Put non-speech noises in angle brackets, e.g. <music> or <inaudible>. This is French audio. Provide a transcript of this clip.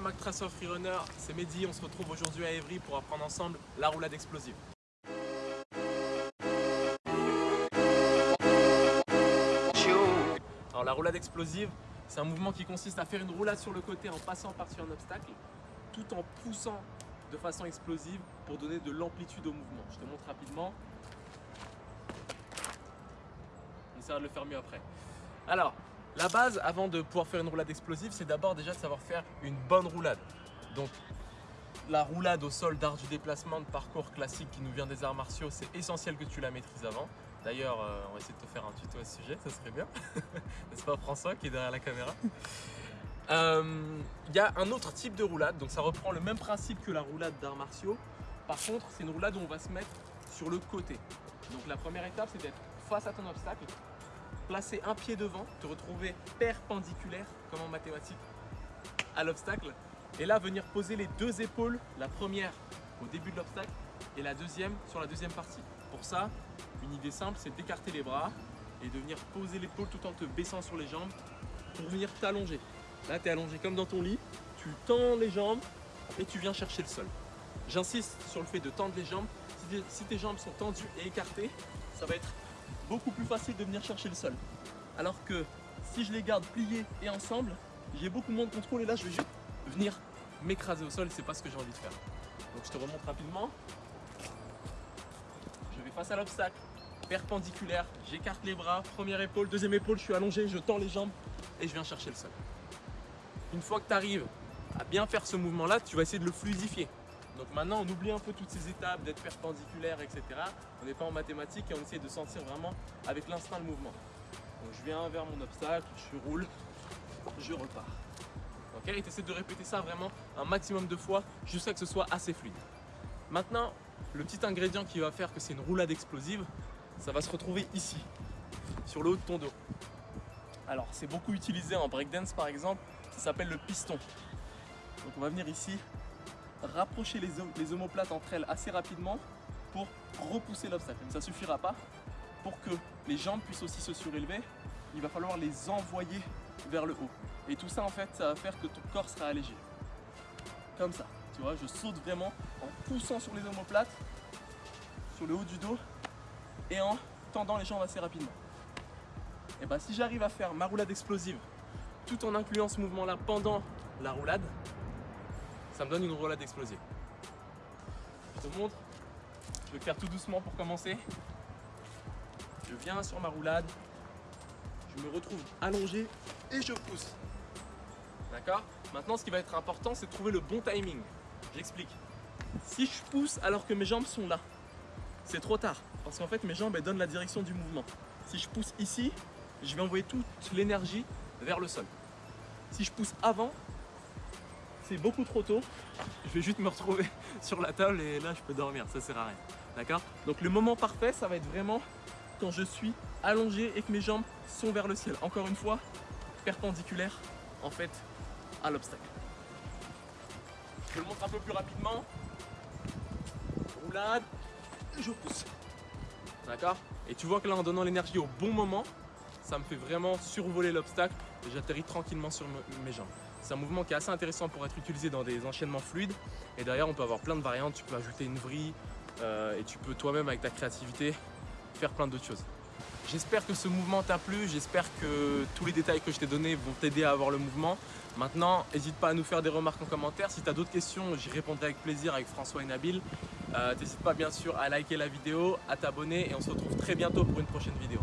Tracer Freerunner, c'est Mehdi, on se retrouve aujourd'hui à Evry pour apprendre ensemble la roulade explosive. Alors la roulade explosive, c'est un mouvement qui consiste à faire une roulade sur le côté en passant par-dessus un obstacle, tout en poussant de façon explosive pour donner de l'amplitude au mouvement. Je te montre rapidement. On essaiera de le faire mieux après. Alors, la base, avant de pouvoir faire une roulade explosive, c'est d'abord déjà de savoir faire une bonne roulade. Donc, la roulade au sol d'art du déplacement de parcours classique qui nous vient des arts martiaux, c'est essentiel que tu la maîtrises avant. D'ailleurs, euh, on va essayer de te faire un tuto à ce sujet, ça serait bien. <laughs> N'est-ce pas François qui est derrière la caméra? <laughs> Euh, Il y a un autre type de roulade, donc ça reprend le même principe que la roulade d'arts martiaux. Par contre, c'est une roulade où on va se mettre sur le côté. Donc la première étape, c'est d'être face à ton obstacle, placer un pied devant, te retrouver perpendiculaire, comme en mathématiques, à l'obstacle. Et là, venir poser les deux épaules, la première au début de l'obstacle et la deuxième sur la deuxième partie. Pour ça, une idée simple, c'est d'écarter les bras et de venir poser l'épaule tout en te baissant sur les jambes pour venir t'allonger. Là, tu es allongé comme dans ton lit, tu tends les jambes et tu viens chercher le sol. J'insiste sur le fait de tendre les jambes. Si tes jambes sont tendues et écartées, ça va être beaucoup plus facile de venir chercher le sol. Alors que si je les garde pliées et ensemble, j'ai beaucoup moins de contrôle et là je vais juste venir m'écraser au sol c'est pas ce que j'ai envie de faire. Donc je te remonte rapidement. Je vais face à l'obstacle, perpendiculaire, j'écarte les bras, première épaule, deuxième épaule, je suis allongé, je tends les jambes et je viens chercher le sol. Une fois que tu arrives à bien faire ce mouvement là, tu vas essayer de le fluidifier. Donc maintenant, on oublie un peu toutes ces étapes d'être perpendiculaire, etc. On n'est pas en mathématiques et on essaie de sentir vraiment avec l'instinct le mouvement. Donc je viens vers mon obstacle, je roule, je repars. Ok Et tu de répéter ça vraiment un maximum de fois jusqu'à que ce soit assez fluide. Maintenant, le petit ingrédient qui va faire que c'est une roulade explosive, ça va se retrouver ici, sur le haut de ton dos. Alors, c'est beaucoup utilisé en breakdance par exemple, ça s'appelle le piston. Donc on va venir ici, rapprocher les, omoplates entre elles assez rapidement pour repousser l'obstacle. Ça ne suffira pas. Pour que les jambes puissent aussi se surélever, il va falloir les envoyer vers le haut. Et tout ça, en fait, ça va faire que ton corps sera allégé. Comme ça. Tu vois, je saute vraiment en poussant sur les omoplates, sur le haut du dos, et en tendant les jambes assez rapidement. Et bien, si j'arrive à faire ma roulade explosive tout en incluant ce mouvement-là pendant la roulade, ça me donne une roulade explosive. Je te montre, je vais faire tout doucement pour commencer. Je viens sur ma roulade, je me retrouve allongé et je pousse. D'accord? Maintenant, ce qui va être important, c'est de trouver le bon timing. J'explique. Si je pousse alors que mes jambes sont là, c'est trop tard. Parce qu'en fait, mes jambes elles donnent la direction du mouvement. Si je pousse ici, je vais envoyer toute l'énergie vers le sol. Si je pousse avant, c'est beaucoup trop tôt. Je vais juste me retrouver <laughs> sur la table et là, je peux dormir. Ça sert à rien. D'accord? Donc, le moment parfait, ça va être vraiment quand je suis allongé et que mes jambes sont vers le ciel. Encore une fois, perpendiculaire en fait à l'obstacle. Je le montre un peu plus rapidement. Roulade, je pousse. D'accord? Et tu vois que là, en donnant l'énergie au bon moment, ça me fait vraiment survoler l'obstacle et j'atterris tranquillement sur mes jambes. C'est un mouvement qui est assez intéressant pour être utilisé dans des enchaînements fluides. Et derrière, on peut avoir plein de variantes. Tu peux ajouter une vrille euh, et tu peux toi-même, avec ta créativité, faire plein d'autres choses. J'espère que ce mouvement t'a plu, j'espère que tous les détails que je t'ai donnés vont t'aider à avoir le mouvement. Maintenant, n'hésite pas à nous faire des remarques en commentaire. Si tu as d'autres questions, j'y répondrai avec plaisir avec François et Nabil. Euh, N'hésite pas bien sûr à liker la vidéo, à t'abonner et on se retrouve très bientôt pour une prochaine vidéo.